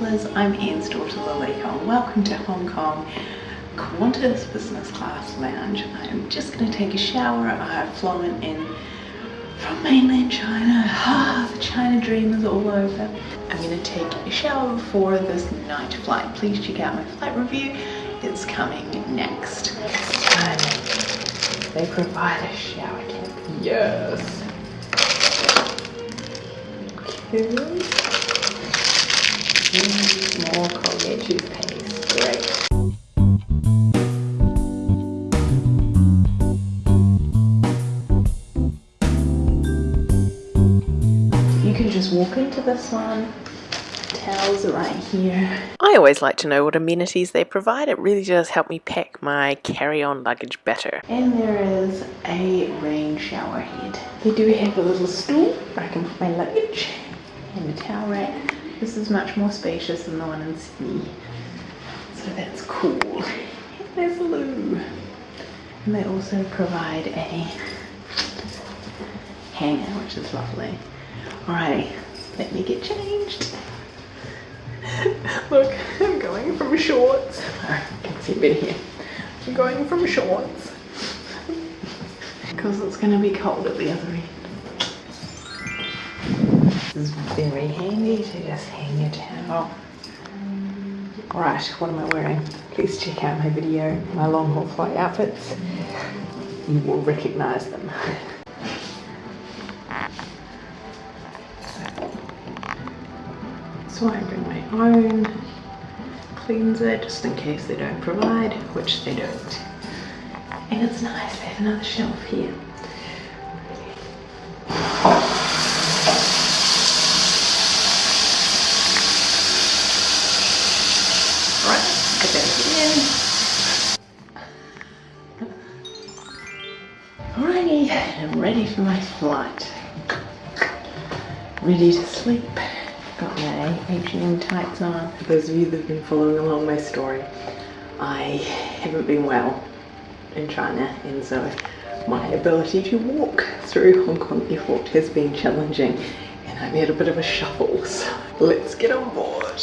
travellers, I'm Anne's daughter Laleko. Welcome to Hong Kong Qantas Business Class Lounge. I'm just going to take a shower. I've flown in from mainland China. Ah, the China dream is all over. I'm going to take a shower before this night flight. Please check out my flight review. It's coming next. They provide a shower cap. Yes. More Colgate toothpaste. Great. You can just walk into this one. Towels are right here. I always like to know what amenities they provide. It really does help me pack my carry-on luggage better. And there is a rain shower head. They do have a little stool where I can put my luggage and a towel rack this is much more spacious than the one in Sydney. So that's cool. There's a loo. And they also provide a hanger, which is lovely. Alrighty, let me get changed. Look, I'm going from shorts. I can see bit here. I'm going from shorts. Because it's going to be cold at the other end. Is very handy to just hang your towel. Right, what am I wearing? Please check out my video, my long haul flight outfits. You will recognize them. So I bring my own cleanser just in case they don't provide, which they don't. And it's nice, they have another shelf here. Alrighty, I'm ready for my flight. Ready to sleep. Got my H&M tights on. For those of you that have been following along my story, I haven't been well in China and so my ability to walk through Hong Kong airport has been challenging and I'm at a bit of a shuffle so let's get on board.